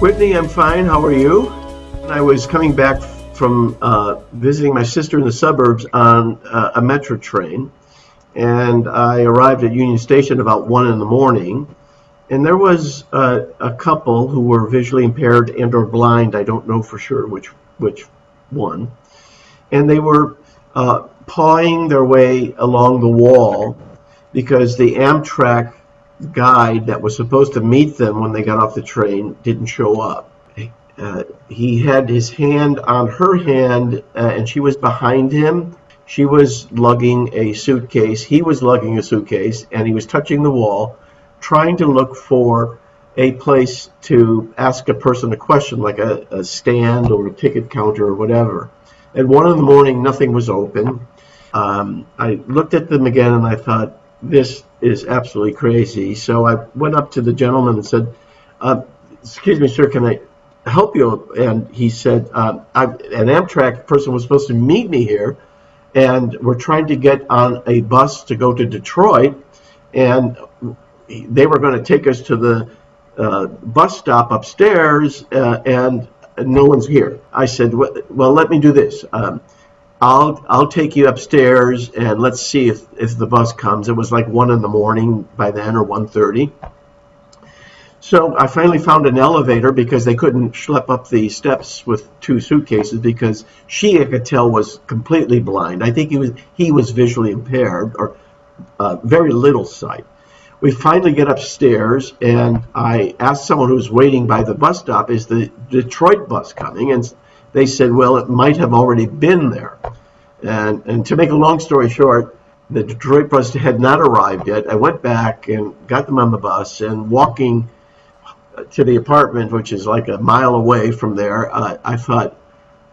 Whitney, I'm fine. How are you? I was coming back from uh, visiting my sister in the suburbs on uh, a metro train, and I arrived at Union Station about one in the morning, and there was uh, a couple who were visually impaired and or blind. I don't know for sure which which one, and they were uh, pawing their way along the wall because the Amtrak guide that was supposed to meet them when they got off the train didn't show up. Uh, he had his hand on her hand, uh, and she was behind him. She was lugging a suitcase. He was lugging a suitcase, and he was touching the wall, trying to look for a place to ask a person a question, like a, a stand or a ticket counter or whatever. At one in the morning, nothing was open. Um, I looked at them again, and I thought, this is absolutely crazy. So I went up to the gentleman and said, uh, excuse me, sir, can I help you? And he said, uh, an Amtrak person was supposed to meet me here, and we're trying to get on a bus to go to Detroit, and they were going to take us to the uh, bus stop upstairs, uh, and no one's here. I said, well, let me do this. Um, I'll I'll take you upstairs and let's see if, if the bus comes. It was like one in the morning by then or 1.30. So I finally found an elevator because they couldn't schlep up the steps with two suitcases because she I could tell was completely blind. I think he was he was visually impaired or uh, very little sight. We finally get upstairs and I asked someone who's waiting by the bus stop, is the Detroit bus coming? And they said, well, it might have already been there. And, and to make a long story short, the Detroit bus had not arrived yet. I went back and got them on the bus and walking to the apartment, which is like a mile away from there, uh, I thought,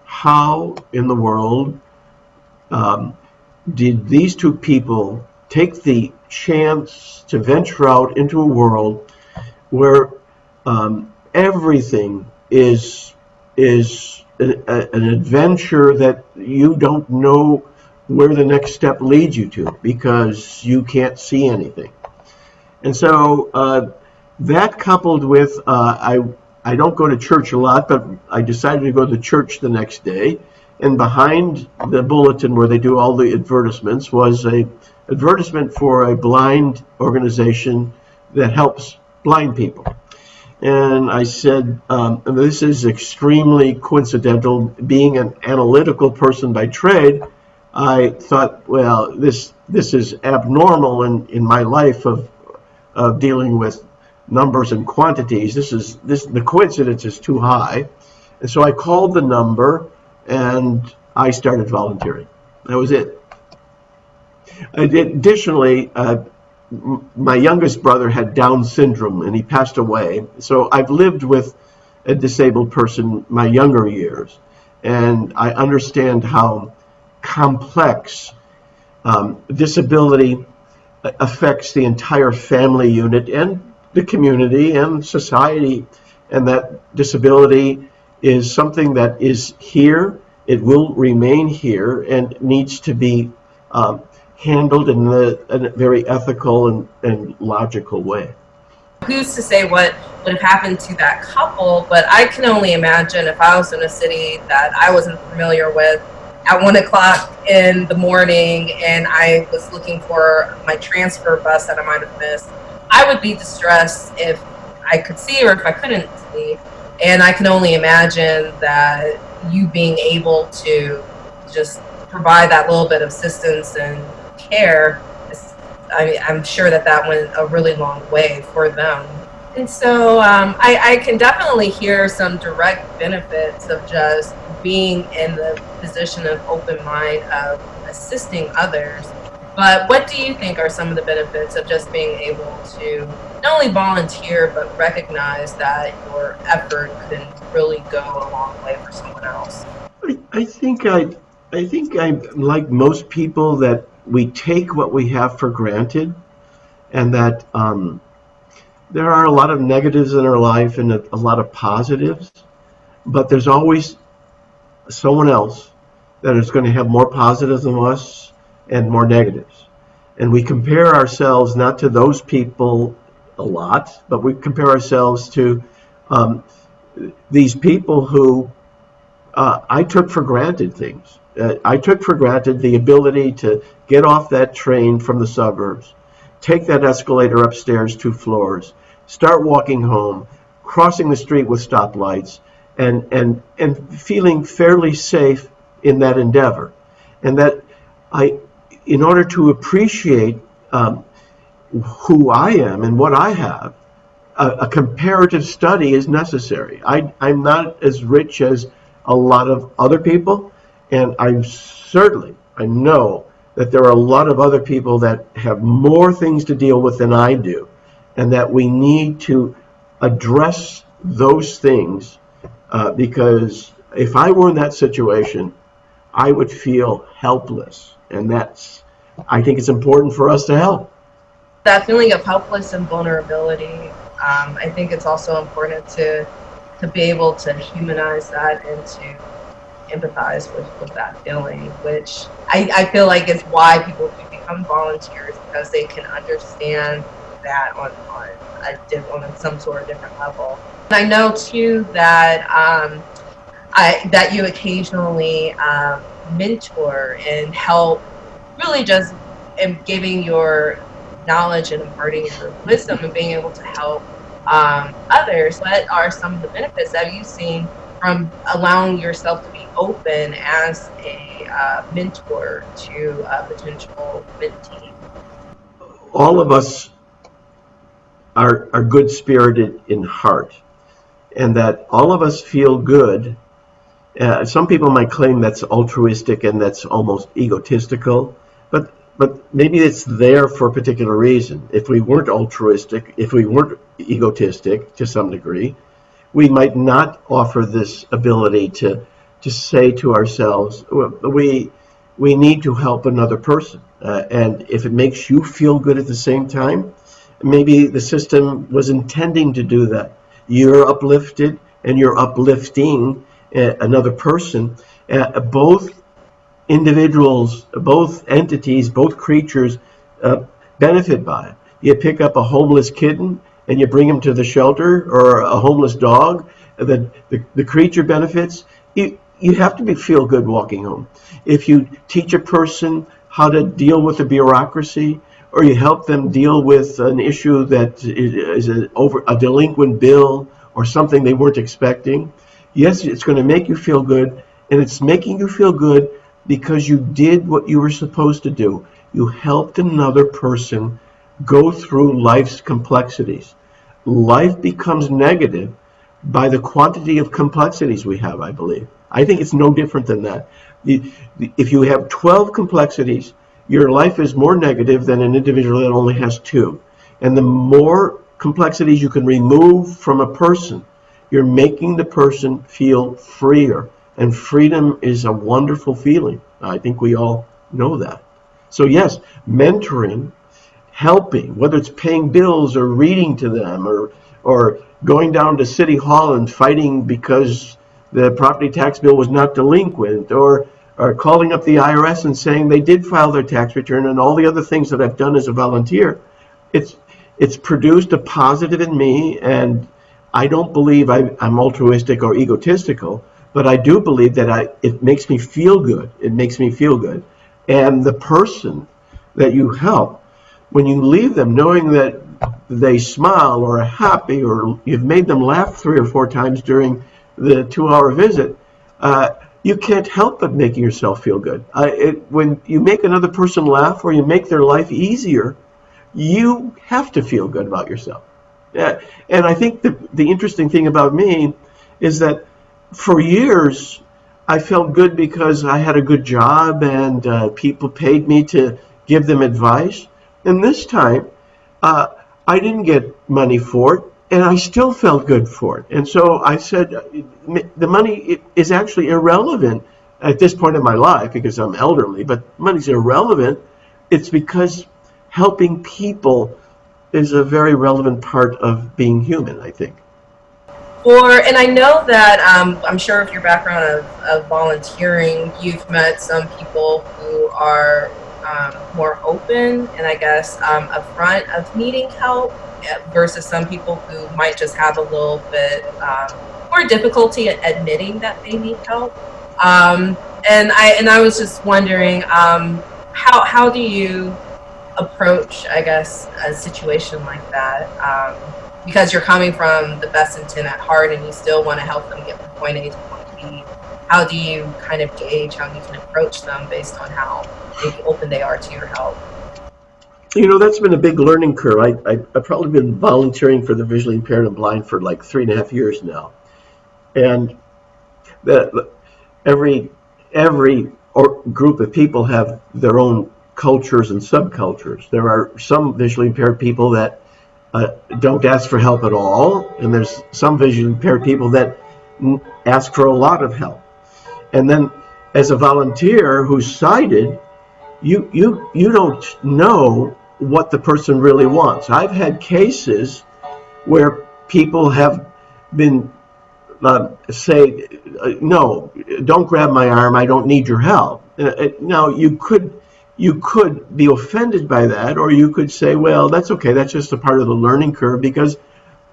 how in the world um, did these two people take the chance to venture out into a world where um, everything is is a, an adventure that you don't know where the next step leads you to because you can't see anything. And so uh, that coupled with uh, I I don't go to church a lot, but I decided to go to church the next day. And behind the bulletin where they do all the advertisements was a advertisement for a blind organization that helps blind people and I said, um, this is extremely coincidental. Being an analytical person by trade, I thought, well, this this is abnormal in, in my life of, of dealing with numbers and quantities. This is this the coincidence is too high, and so I called the number and I started volunteering. That was it. Additionally, uh, my youngest brother had Down syndrome and he passed away. So I've lived with a disabled person my younger years, and I understand how complex um, disability affects the entire family unit and the community and society, and that disability is something that is here, it will remain here, and needs to be um, handled in, the, in a very ethical and, and logical way. Who's to say what would have happened to that couple, but I can only imagine if I was in a city that I wasn't familiar with at one o'clock in the morning and I was looking for my transfer bus that I might have missed, I would be distressed if I could see or if I couldn't see. And I can only imagine that you being able to just provide that little bit of assistance and care, I, I'm sure that that went a really long way for them. And so um, I, I can definitely hear some direct benefits of just being in the position of open mind of assisting others. But what do you think are some of the benefits of just being able to not only volunteer, but recognize that your effort can really go a long way for someone else? I, I think I, I think I'm like most people that we take what we have for granted and that um, there are a lot of negatives in our life and a, a lot of positives, but there's always someone else that is going to have more positives than us and more negatives. And we compare ourselves not to those people a lot, but we compare ourselves to um, these people who uh, I took for granted things. Uh, I took for granted the ability to get off that train from the suburbs, take that escalator upstairs two floors, start walking home, crossing the street with stoplights, and and and feeling fairly safe in that endeavor, and that I, in order to appreciate um, who I am and what I have, a, a comparative study is necessary. I, I'm not as rich as a lot of other people, and I'm certainly I know that there are a lot of other people that have more things to deal with than I do, and that we need to address those things uh, because if I were in that situation, I would feel helpless, and that's I think it's important for us to help. That feeling of helpless and vulnerability, um, I think it's also important to to be able to humanize that and to empathize with, with that feeling, which I, I feel like is why people become volunteers because they can understand that on, on a on some sort of different level. And I know too that um, I, that you occasionally um, mentor and help really just in giving your knowledge and imparting your wisdom and being able to help um, others. What are some of the benefits that you've seen from allowing yourself to open as a uh, mentor to a potential mentee? All of us are, are good spirited in heart, and that all of us feel good. Uh, some people might claim that's altruistic and that's almost egotistical, but but maybe it's there for a particular reason. If we weren't altruistic, if we weren't egotistic to some degree, we might not offer this ability to to say to ourselves, we we need to help another person, uh, and if it makes you feel good at the same time, maybe the system was intending to do that. You're uplifted and you're uplifting uh, another person. Uh, both individuals, both entities, both creatures uh, benefit by it. You pick up a homeless kitten and you bring him to the shelter or a homeless dog, the, the, the creature benefits. You have to be feel good walking home. If you teach a person how to deal with the bureaucracy, or you help them deal with an issue that is a, over a delinquent bill or something they weren't expecting, yes, it's going to make you feel good, and it's making you feel good because you did what you were supposed to do. You helped another person go through life's complexities. Life becomes negative by the quantity of complexities we have, I believe. I think it's no different than that. If you have 12 complexities, your life is more negative than an individual that only has two. And the more complexities you can remove from a person, you're making the person feel freer. And freedom is a wonderful feeling. I think we all know that. So, yes, mentoring, helping, whether it's paying bills or reading to them or, or going down to City Hall and fighting because the property tax bill was not delinquent, or, or calling up the IRS and saying they did file their tax return, and all the other things that I've done as a volunteer. It's, it's produced a positive in me, and I don't believe I, I'm altruistic or egotistical but I do believe that I, it makes me feel good. It makes me feel good. And the person that you help, when you leave them knowing that they smile or are happy or you've made them laugh three or four times during the two hour visit, uh, you can't help but making yourself feel good. Uh, it, when you make another person laugh or you make their life easier, you have to feel good about yourself. And I think the, the interesting thing about me is that for years, I felt good because I had a good job and uh, people paid me to give them advice. And this time, uh, I didn't get money for it, and I still felt good for it. And so I said, the money is actually irrelevant at this point in my life because I'm elderly, but money's irrelevant. It's because helping people is a very relevant part of being human, I think. Or, and I know that um, I'm sure if your background of, of volunteering, you've met some people who are um, more open and I guess um, upfront of needing help eh, versus some people who might just have a little bit um, more difficulty at admitting that they need help. Um, and I and I was just wondering um, how how do you approach, I guess, a situation like that? Um, because you're coming from the best intent at heart, and you still want to help them get from point A to point B. How do you kind of gauge how you can approach them based on how maybe open they are to your help? You know, that's been a big learning curve. I, I, I've probably been volunteering for the visually impaired and blind for like three and a half years now. And that every every or group of people have their own cultures and subcultures. There are some visually impaired people that uh, don't ask for help at all, and there's some visually impaired people that ask for a lot of help. And then, as a volunteer who's sighted, you you you don't know what the person really wants. I've had cases where people have been uh, say, uh, no, don't grab my arm. I don't need your help. Uh, now you could you could be offended by that, or you could say, well, that's okay. That's just a part of the learning curve because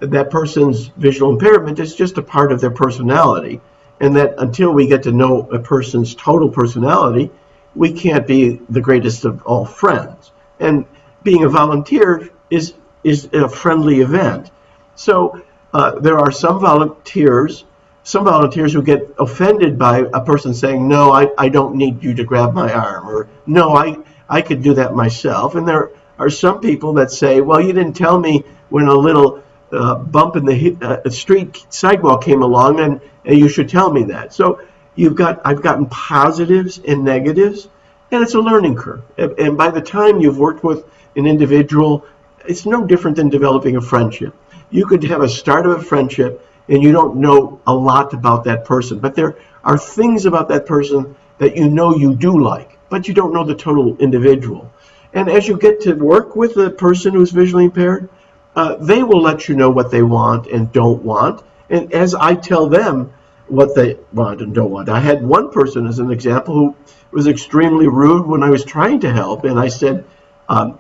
that person's visual impairment is just a part of their personality, and that until we get to know a person's total personality, we can't be the greatest of all friends. And being a volunteer is is a friendly event. So uh, there are some volunteers, some volunteers who get offended by a person saying, "No, I, I don't need you to grab my arm," or "No, I I could do that myself." And there are some people that say, "Well, you didn't tell me when a little uh, bump in the uh, street sidewalk came along, and, and you should tell me that." So you've got I've gotten positives and negatives, and it's a learning curve. And by the time you've worked with an individual, it's no different than developing a friendship. You could have a start of a friendship and you don't know a lot about that person, but there are things about that person that you know you do like, but you don't know the total individual. And as you get to work with a person who's visually impaired, uh, they will let you know what they want and don't want. And as I tell them what they want and don't want, I had one person as an example who was extremely rude when I was trying to help, and I said, um,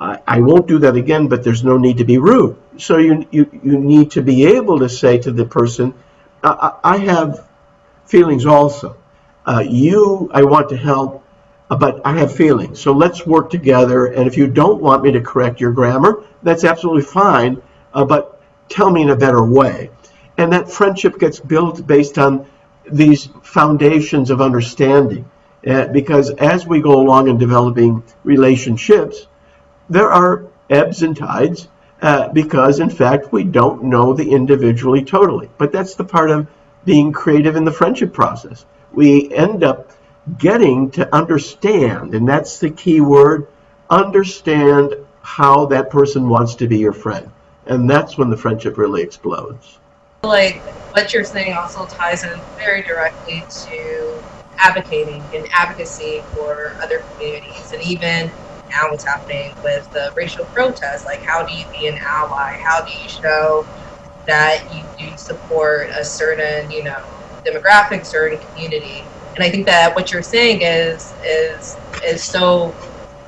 I, I won't do that again, but there's no need to be rude. So you, you, you need to be able to say to the person, I, I have feelings also. Uh, you, I want to help, uh, but I have feelings. So let's work together. And if you don't want me to correct your grammar, that's absolutely fine. Uh, but tell me in a better way. And that friendship gets built based on these foundations of understanding. Uh, because as we go along in developing relationships, there are ebbs and tides uh, because, in fact, we don't know the individually totally. But that's the part of being creative in the friendship process. We end up getting to understand, and that's the key word understand how that person wants to be your friend. And that's when the friendship really explodes. Like what you're saying also ties in very directly to advocating and advocacy for other communities and even now what's happening with the racial protests. Like, how do you be an ally? How do you show that you do support a certain, you know, demographic, certain community? And I think that what you're saying is is is so,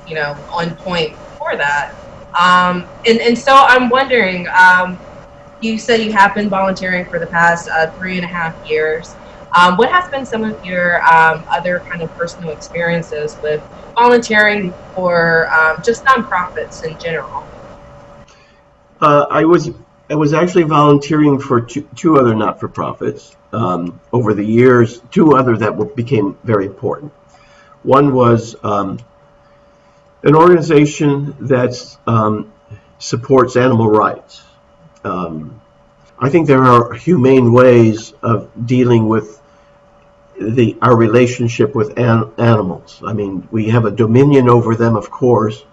you know, on point for that. Um, and and so I'm wondering. Um, you said you have been volunteering for the past uh, three and a half years. Um, what has been some of your um, other kind of personal experiences with volunteering for um, just nonprofits in general? Uh, I was I was actually volunteering for two, two other not-for-profits um, over the years. Two other that became very important. One was um, an organization that um, supports animal rights. Um, I think there are humane ways of dealing with the our relationship with an, animals. I mean, we have a dominion over them, of course,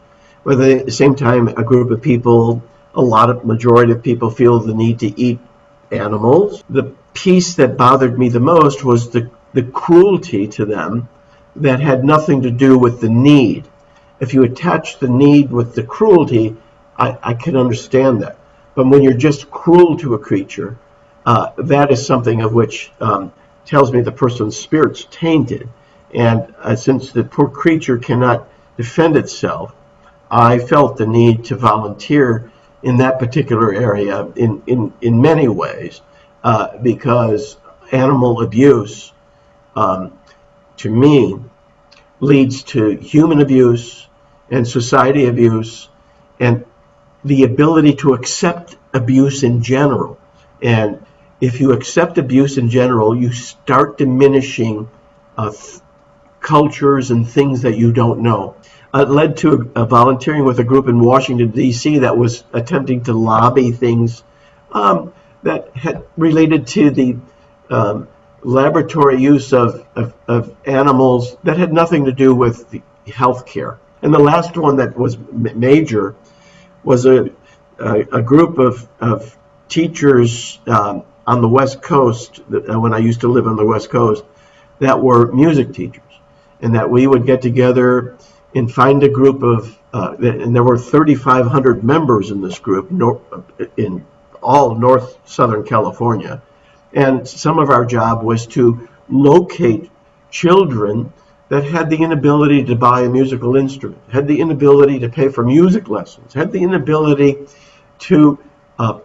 but at the same time, a group of people, a lot of majority of people feel the need to eat animals. The piece that bothered me the most was the the cruelty to them that had nothing to do with the need. If you attach the need with the cruelty, I, I can understand that. But when you're just cruel to a creature, uh, that is something of which um, tells me the person's spirit's tainted. And uh, since the poor creature cannot defend itself, I felt the need to volunteer in that particular area in, in, in many ways. uh, because animal abuse, um, to me, leads to human abuse and society abuse and the ability to accept abuse in general. And if you accept abuse in general, you start diminishing uh, cultures and things that you don't know. Uh, it led to a, a volunteering with a group in Washington, D.C. that was attempting to lobby things um, that had related to the um, laboratory use of, of, of animals that had nothing to do with the healthcare. And the last one that was major was a, a, a group of, of teachers um, on the West Coast, uh, when I used to live on the West Coast, that were music teachers. And that we would get together and find a group of, uh, and there were 3,500 members in this group in all North Southern California. And some of our job was to locate children that had the inability to buy a musical instrument, had the inability to pay for music lessons, had the inability to uh,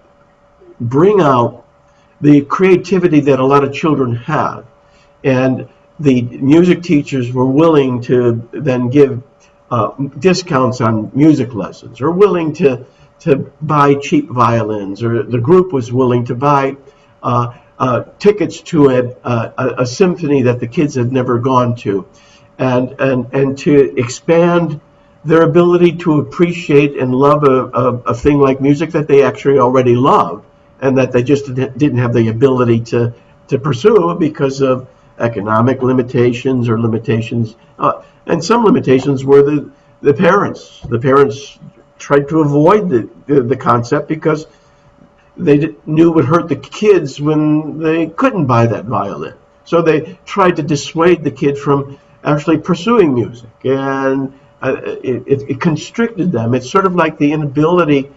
bring out the creativity that a lot of children have. And the music teachers were willing to then give uh, discounts on music lessons, or willing to to buy cheap violins, or the group was willing to buy uh, uh, tickets to a, a, a symphony that the kids had never gone to, and and and to expand their ability to appreciate and love a, a, a thing like music that they actually already loved, and that they just didn't have the ability to to pursue because of economic limitations or limitations, uh, and some limitations were the the parents. The parents tried to avoid the the, the concept because they knew it would hurt the kids when they couldn't buy that violin. So they tried to dissuade the kid from actually pursuing music, and uh, it, it, constricted them. It's sort of like the inability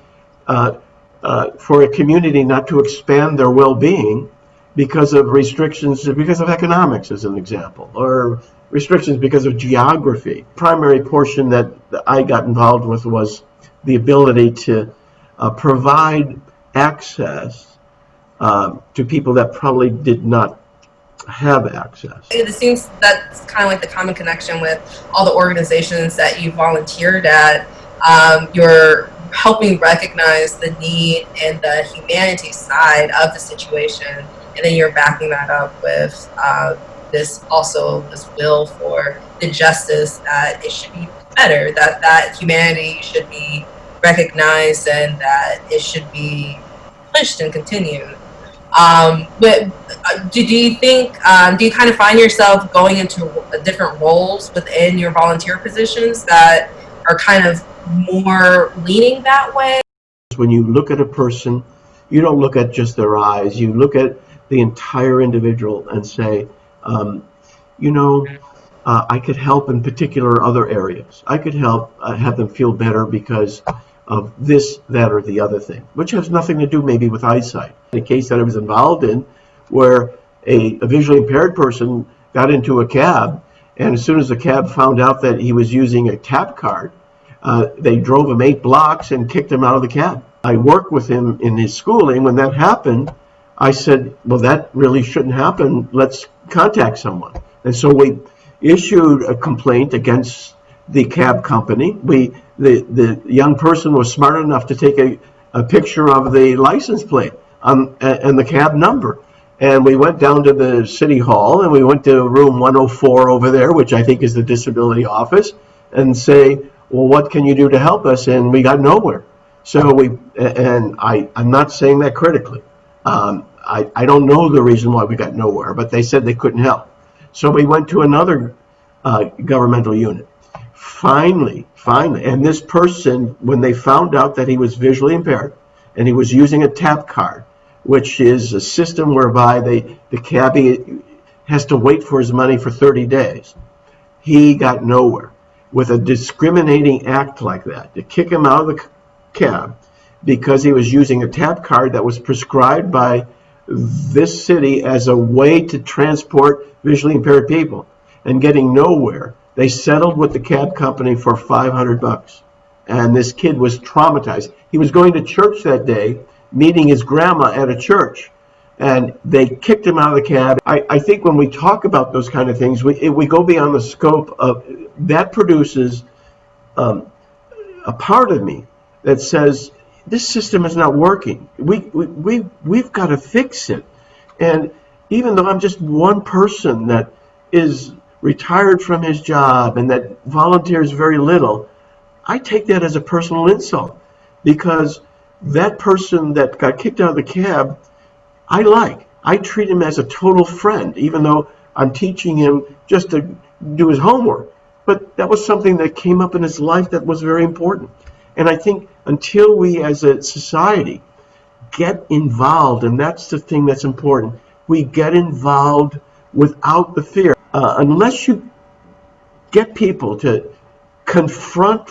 uh, uh, for a community not to expand their well-being because of restrictions, because of economics, as an example, or restrictions because of geography. Primary portion that I got involved with was the ability to uh, provide access uh, to people that probably did not have access. It seems that's kind of like the common connection with all the organizations that you volunteered at. Um, you're helping recognize the need and the humanity side of the situation, and then you're backing that up with uh, this also this will for the justice that it should be better, that that humanity should be recognized, and that it should be pushed and continued. Um, but uh, do, do you think, um, do you kind of find yourself going into uh, different roles within your volunteer positions that are kind of more leaning that way? When you look at a person, you don't look at just their eyes, you look at the entire individual and say, um, you know, uh, I could help in particular other areas. I could help uh, have them feel better because of this, that, or the other thing, which has nothing to do maybe with eyesight. A case that I was involved in, where a, a visually impaired person got into a cab, and as soon as the cab found out that he was using a tap card, uh, they drove him eight blocks and kicked him out of the cab. I worked with him in his schooling. When that happened, I said, well, that really shouldn't happen. Let's contact someone. And so we issued a complaint against the cab company. We the the young person was smart enough to take a, a picture of the license plate um, and the cab number. And we went down to the city hall and we went to room 104 over there, which I think is the disability office, and say, well, what can you do to help us? And we got nowhere. So we, and I, I'm not saying that critically. Um, I, I don't know the reason why we got nowhere, but they said they couldn't help. So we went to another uh, governmental unit. Finally, finally, and this person, when they found out that he was visually impaired and he was using a tap card, which is a system whereby they, the cabbie has to wait for his money for 30 days, he got nowhere. With a discriminating act like that, to kick him out of the cab because he was using a tap card that was prescribed by this city as a way to transport visually impaired people and getting nowhere. They settled with the cab company for 500 bucks. And this kid was traumatized. He was going to church that day, meeting his grandma at a church. and they kicked him out of the cab. I, I think when we talk about those kind of things, we, we go beyond the scope of that produces um, a part of me that says this system is not working. We, we, we, we've got to fix it. And even though I'm just one person that is retired from his job and that volunteers very little, I take that as a personal insult because that person that got kicked out of the cab, I like. I treat him as a total friend, even though I'm teaching him just to do his homework. But that was something that came up in his life that was very important. And I think until we as a society get involved, and that's the thing that's important, we get involved without the fear. Uh, unless you get people to confront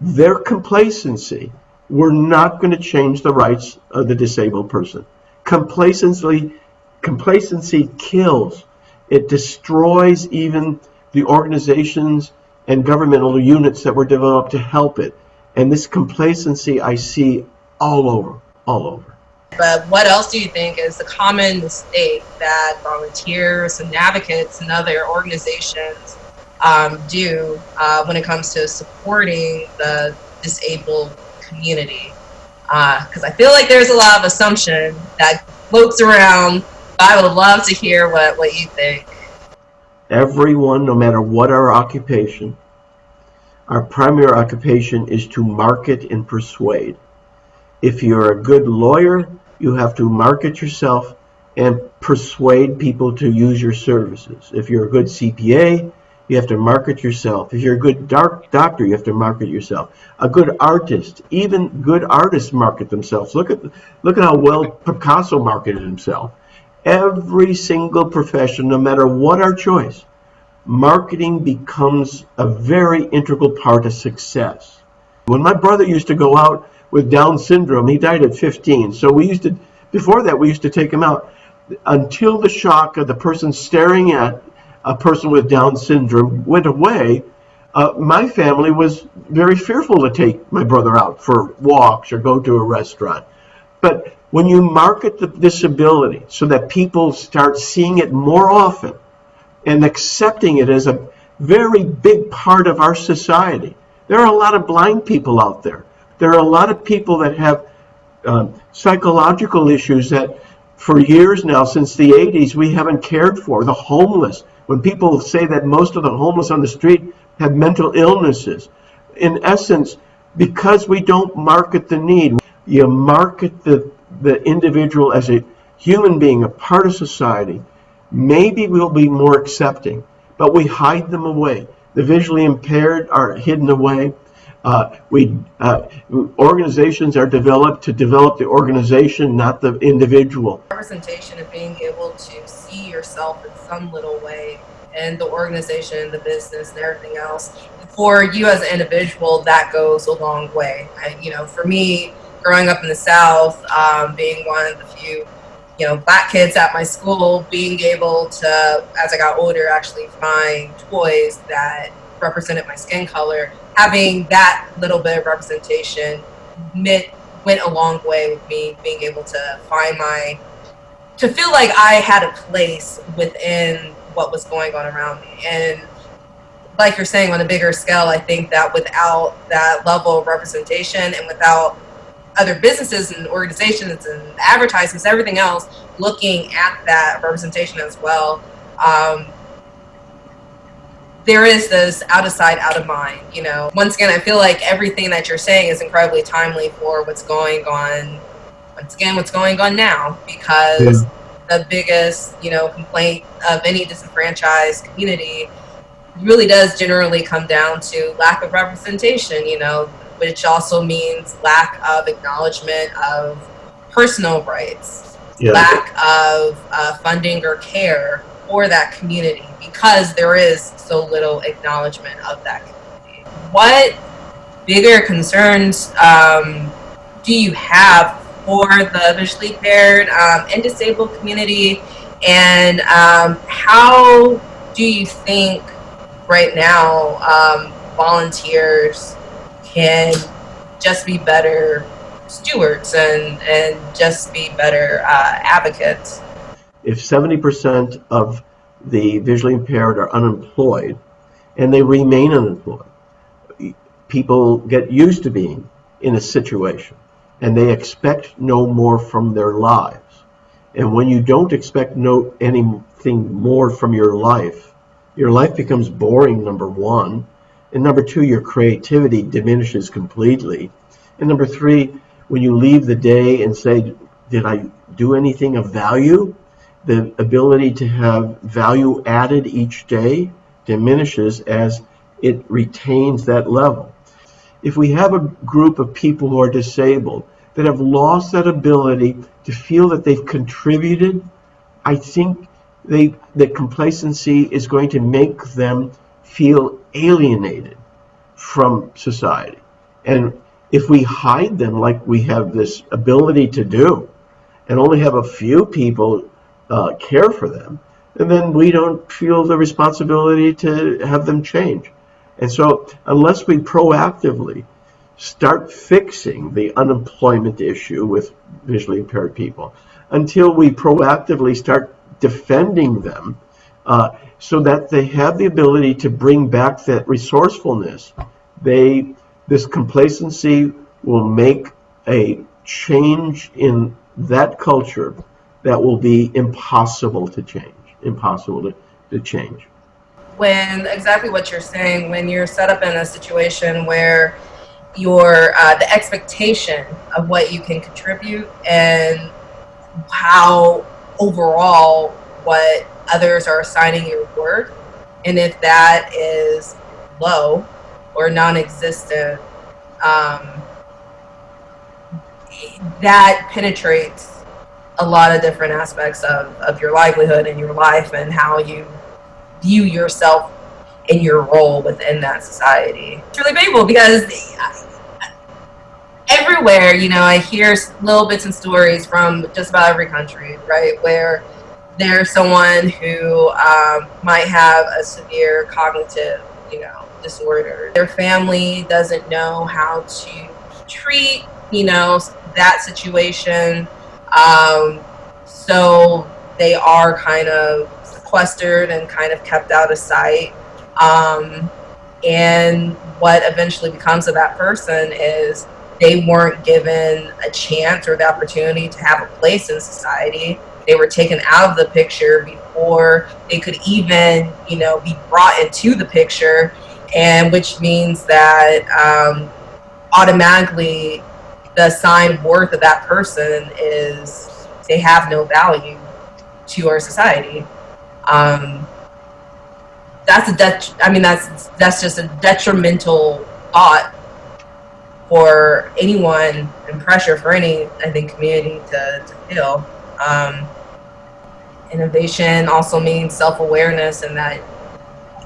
their complacency, we're not going to change the rights of the disabled person. Complacency, complacency kills. It destroys even the organizations and governmental units that were developed to help it. And this complacency I see all over, all over. But what else do you think is the common mistake that volunteers and advocates and other organizations um, do uh, when it comes to supporting the disabled community? Because uh, I feel like there's a lot of assumption that floats around. I would love to hear what, what you think. Everyone, no matter what our occupation, our primary occupation is to market and persuade. If you're a good lawyer, you have to market yourself and persuade people to use your services. If you're a good CPA, you have to market yourself. If you're a good doctor, you have to market yourself. A good artist, even good artists market themselves. Look at look at how well Picasso marketed himself. Every single profession, no matter what our choice, marketing becomes a very integral part of success. When my brother used to go out with Down syndrome, he died at 15. So we used to, before that, we used to take him out until the shock of the person staring at a person with Down syndrome went away. Uh, my family was very fearful to take my brother out for walks or go to a restaurant. But when you market the disability so that people start seeing it more often and accepting it as a very big part of our society, there are a lot of blind people out there. There are a lot of people that have um, psychological issues that for years now, since the 80s, we haven't cared for. The homeless. When people say that most of the homeless on the street have mental illnesses, in essence, because we don't market the need, you market the, the individual as a human being, a part of society, maybe we'll be more accepting, but we hide them away. The visually impaired are hidden away. Uh, we uh, organizations are developed to develop the organization, not the individual. Representation of being able to see yourself in some little way, and the organization, the business, and everything else. For you as an individual, that goes a long way. I, you know, for me, growing up in the South, um, being one of the few you know, black kids at my school being able to, as I got older, actually find toys that represented my skin color having that little bit of representation meant, went a long way with me being able to find my, to feel like I had a place within what was going on around me. And like you're saying, on a bigger scale, I think that without that level of representation and without other businesses and organizations and advertisements, everything else, looking at that representation as well, um, there is this out of sight, out of mind. You know, once again, I feel like everything that you're saying is incredibly timely for what's going on. Once again, what's going on now, because yeah. the biggest, you know, complaint of any disenfranchised community really does generally come down to lack of representation. You know, which also means lack of acknowledgement of personal rights, yeah. lack of uh, funding or care for that community because there is so little acknowledgement of that community. What bigger concerns um, do you have for the visually impaired um, and disabled community? And um, how do you think right now um, volunteers can just be better stewards and and just be better uh, advocates. If 70% of the visually impaired are unemployed and they remain unemployed, people get used to being in a situation and they expect no more from their lives. And when you don't expect no anything more from your life, your life becomes boring, number one. And number two, your creativity diminishes completely. And number three, when you leave the day and say, Did I do anything of value? The ability to have value added each day diminishes as it retains that level. If we have a group of people who are disabled that have lost that ability to feel that they've contributed, I think they that complacency is going to make them feel alienated from society. And if we hide them like we have this ability to do, and only have a few people uh, care for them, and then we don't feel the responsibility to have them change. And so, unless we proactively start fixing the unemployment issue with visually impaired people, until we proactively start defending them uh, so that they have the ability to bring back that resourcefulness, they this complacency will make a change in that culture that will be impossible to change. Impossible to, to change when exactly what you're saying when you're set up in a situation where your uh, the expectation of what you can contribute and how overall what others are assigning your worth and if that is low or non-existent um, that penetrates a lot of different aspects of, of your livelihood and your life and how you view yourself in your role within that society. It's really painful because everywhere, you know, I hear little bits and stories from just about every country, right, where there's someone who um, might have a severe cognitive, you know, disorder. Their family doesn't know how to treat, you know, that situation. Um, so they are kind of sequestered and kind of kept out of sight. Um, and what eventually becomes of that person is they weren't given a chance or the opportunity to have a place in society. They were taken out of the picture before they could even, you know, be brought into the picture, and which means that um, automatically the assigned worth of that person is they have no value to our society um, that's a det- I mean that's that's just a detrimental thought for anyone and pressure for any I think community to, to feel. Um, innovation also means self-awareness and that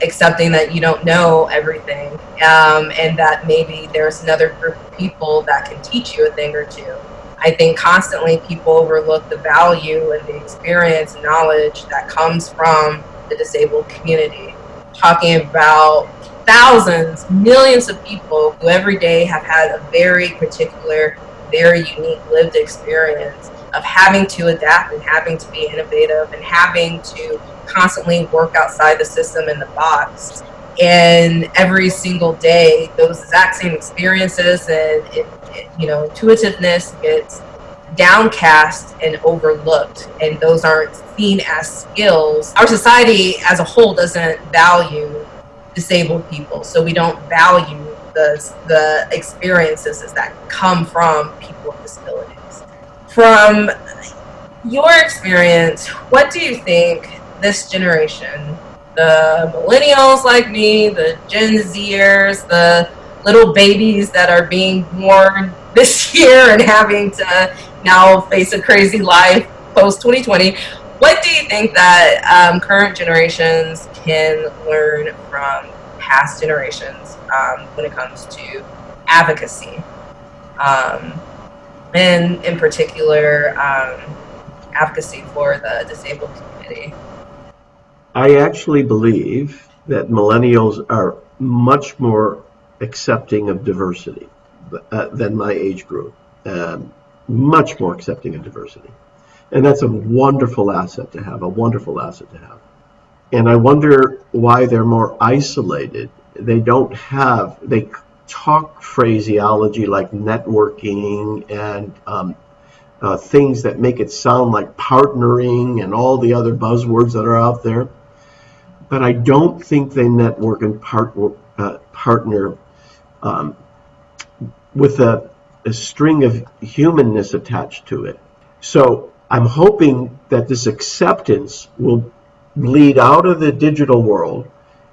accepting that you don't know everything um, and that maybe there's another group of people that can teach you a thing or two I think constantly people overlook the value and the experience and knowledge that comes from the disabled community. Talking about thousands, millions of people who every day have had a very particular, very unique lived experience of having to adapt and having to be innovative and having to constantly work outside the system in the box. And every single day, those exact same experiences and it, you know, intuitiveness gets downcast and overlooked, and those aren't seen as skills. Our society as a whole doesn't value disabled people, so we don't value the, the experiences that come from people with disabilities. From your experience, what do you think this generation, the millennials like me, the Gen Zers, the little babies that are being born this year and having to now face a crazy life post 2020. What do you think that um, current generations can learn from past generations um, when it comes to advocacy? Um, and in particular, um, advocacy for the disabled community? I actually believe that millennials are much more accepting of diversity uh, than my age group. um, much more accepting of diversity. And that's a wonderful asset to have, a wonderful asset to have. And I wonder why they're more isolated. They don't have, they talk phraseology like networking and um, uh, things that make it sound like partnering and all the other buzzwords that are out there. But I don't think they network and part, uh, partner um, with a, a string of humanness attached to it. So I'm hoping that this acceptance will bleed out of the digital world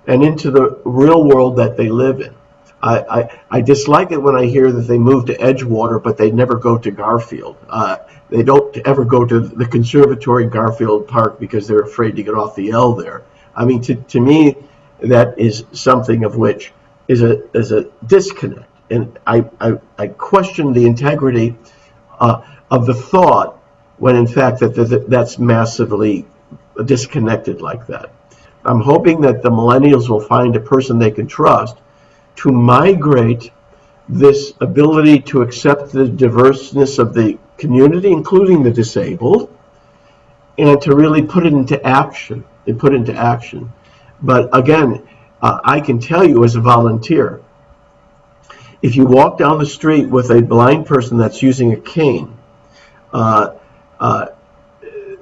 and into the real world that they live in. I, I, I dislike it when I hear that they move to Edgewater, but they never go to Garfield. Uh, they don't ever go to the Conservatory Garfield Park because they're afraid to get off the L there. I mean, to, to me, that is something of which is a, is a disconnect. And I, I, I question the integrity uh, of the thought when in fact that, that that's massively disconnected like that. I'm hoping that the millennials will find a person they can trust to migrate this ability to accept the diverseness of the community, including the disabled, and to really put it into action and put into action. But again, uh, I can tell you as a volunteer, if you walk down the street with a blind person that's using a cane, uh, uh,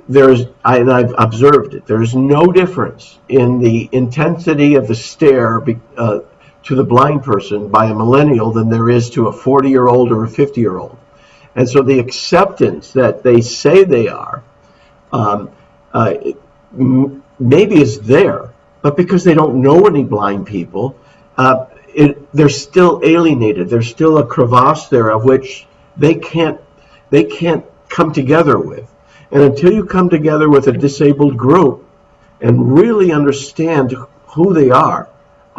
there's, I, and I've observed it, there's no difference in the intensity of the stare uh, to the blind person by a millennial than there is to a 40 year old or a 50 year old. And so the acceptance that they say they are, um, uh, maybe is there, but because they don't know any blind people, uh, it, they're still alienated. There's still a crevasse there of which they can't they can't come together with. And until you come together with a disabled group and really understand who they are,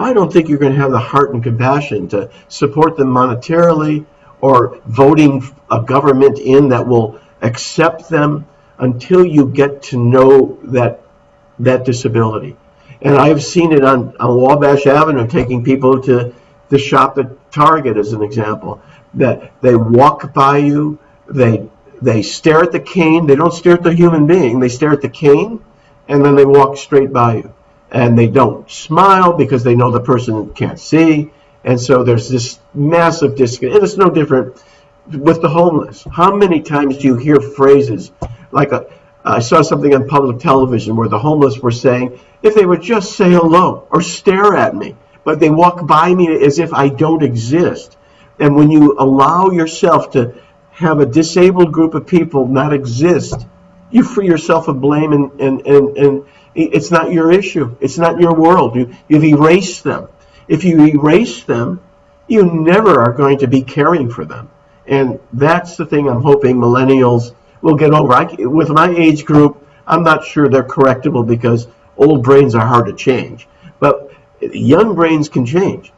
I don't think you're going to have the heart and compassion to support them monetarily or voting a government in that will accept them until you get to know that that disability. And I've seen it on, on Wabash Avenue, taking people to the shop at Target as an example. That they walk by you, they they stare at the cane, they don't stare at the human being, they stare at the cane, and then they walk straight by you. And they don't smile because they know the person can't see. And so there's this massive disconnect. And it's no different with the homeless. How many times do you hear phrases like a, I saw something on public television where the homeless were saying, if they would just say hello or stare at me, but they walk by me as if I don't exist. And when you allow yourself to have a disabled group of people not exist, you free yourself of blame and, and, and, and it's not your issue. It's not your world. You, you've erased them. If you erase them, you never are going to be caring for them. And that's the thing I'm hoping millennials will get over. I, with my age group, I'm not sure they're correctable because old brains are hard to change. But young brains can change.